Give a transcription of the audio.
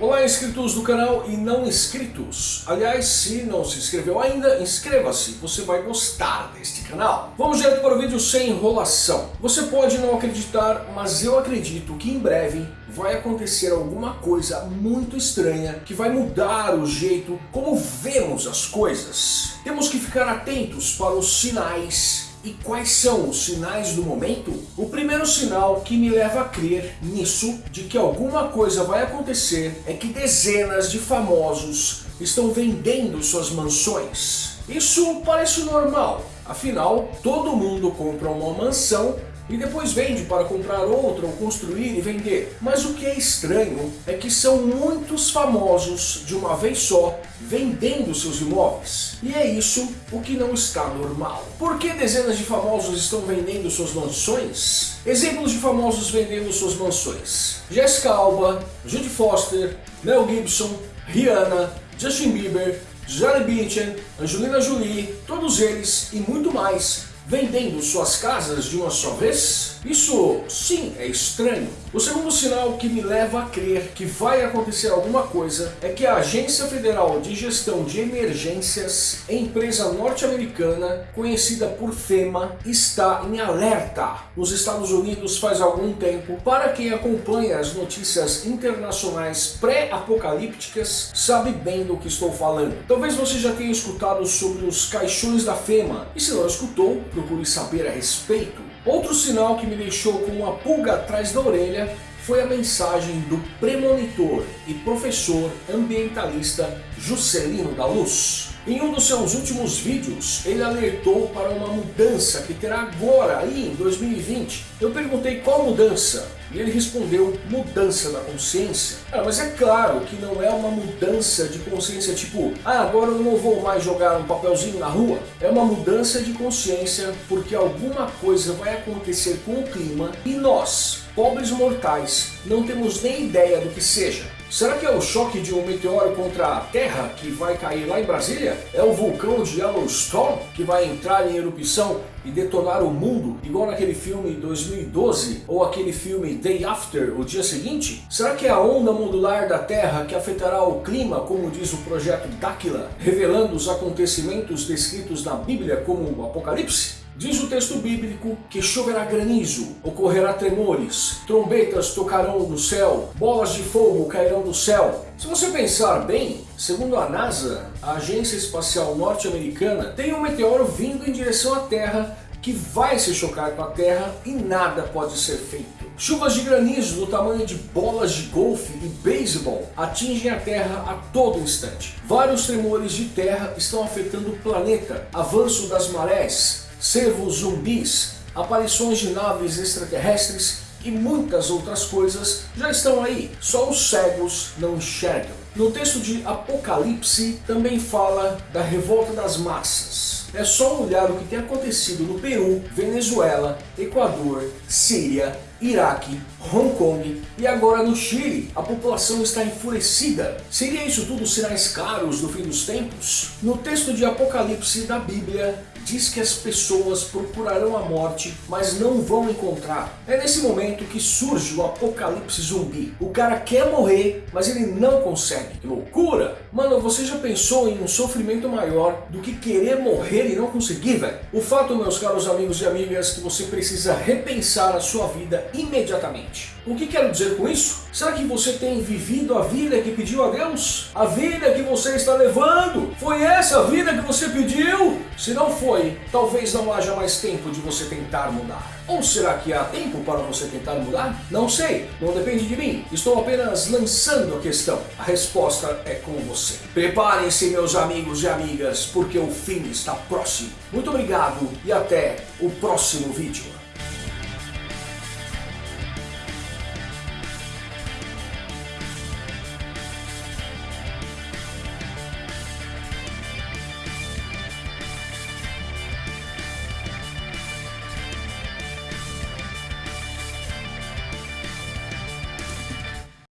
Olá inscritos do canal e não inscritos. Aliás, se não se inscreveu ainda, inscreva-se, você vai gostar deste canal. Vamos direto para o vídeo sem enrolação. Você pode não acreditar, mas eu acredito que em breve vai acontecer alguma coisa muito estranha que vai mudar o jeito como vemos as coisas. Temos que ficar atentos para os sinais e quais são os sinais do momento? O primeiro sinal que me leva a crer nisso, de que alguma coisa vai acontecer, é que dezenas de famosos estão vendendo suas mansões. Isso parece normal, afinal todo mundo compra uma mansão e depois vende para comprar outra ou construir e vender. Mas o que é estranho é que são muitos famosos de uma vez só vendendo seus imóveis. E é isso o que não está normal. Por que dezenas de famosos estão vendendo suas mansões? Exemplos de famosos vendendo suas mansões. Jessica Alba, Judy Foster, Mel Gibson, Rihanna, Justin Bieber, Gisele Bündchen, Angelina Jolie, todos eles e muito mais vendendo suas casas de uma só vez? Isso sim é estranho. O segundo sinal que me leva a crer que vai acontecer alguma coisa é que a Agência Federal de Gestão de Emergências, empresa norte-americana conhecida por FEMA, está em alerta nos Estados Unidos faz algum tempo. Para quem acompanha as notícias internacionais pré-apocalípticas, sabe bem do que estou falando. Talvez você já tenha escutado sobre os caixões da FEMA, e se não escutou, procure saber a respeito. Outro sinal que me deixou com uma pulga atrás da orelha foi a mensagem do premonitor e professor ambientalista Juscelino da Luz. Em um dos seus últimos vídeos, ele alertou para uma mudança que terá agora, aí em 2020. Eu perguntei qual mudança, e ele respondeu, mudança da consciência. Ah, mas é claro que não é uma mudança de consciência tipo, ah, agora eu não vou mais jogar um papelzinho na rua. É uma mudança de consciência porque alguma coisa vai acontecer com o clima e nós, pobres mortais, não temos nem ideia do que seja. Será que é o choque de um meteoro contra a Terra que vai cair lá em Brasília? É o vulcão de Yellowstone que vai entrar em erupção e detonar o mundo, igual naquele filme 2012 ou aquele filme Day After, o dia seguinte? Será que é a onda modular da Terra que afetará o clima, como diz o projeto Dáquila, revelando os acontecimentos descritos na Bíblia como o Apocalipse? Diz o texto bíblico que choverá granizo, ocorrerá tremores, trombetas tocarão do céu, bolas de fogo cairão do céu. Se você pensar bem, segundo a NASA, a agência espacial norte-americana, tem um meteoro vindo em direção à Terra que vai se chocar com a Terra e nada pode ser feito. Chuvas de granizo do tamanho de bolas de golfe e beisebol atingem a Terra a todo instante. Vários tremores de terra estão afetando o planeta, avanço das marés, cervos zumbis, aparições de naves extraterrestres e muitas outras coisas já estão aí, só os cegos não enxergam. No texto de Apocalipse também fala da revolta das massas. É só olhar o que tem acontecido no Peru, Venezuela, Equador, Síria, Iraque, Hong Kong e agora no Chile. A população está enfurecida. Seria isso tudo sinais caros do fim dos tempos? No texto de Apocalipse da Bíblia, diz que as pessoas procurarão a morte, mas não vão encontrar. É nesse momento que surge o apocalipse zumbi. O cara quer morrer, mas ele não consegue. Que loucura! Mano, você já pensou em um sofrimento maior do que querer morrer e não conseguir, velho? O fato, meus caros amigos e amigas, que você precisa repensar a sua vida imediatamente. O que quero dizer com isso? Será que você tem vivido a vida que pediu a Deus? A vida que você está levando? Foi essa a vida que você pediu? Se não foi, talvez não haja mais tempo de você tentar mudar. Ou será que há tempo para você tentar mudar? Não sei, não depende de mim. Estou apenas lançando a questão. A resposta é com você. Preparem-se meus amigos e amigas, porque o fim está próximo. Muito obrigado e até o próximo vídeo.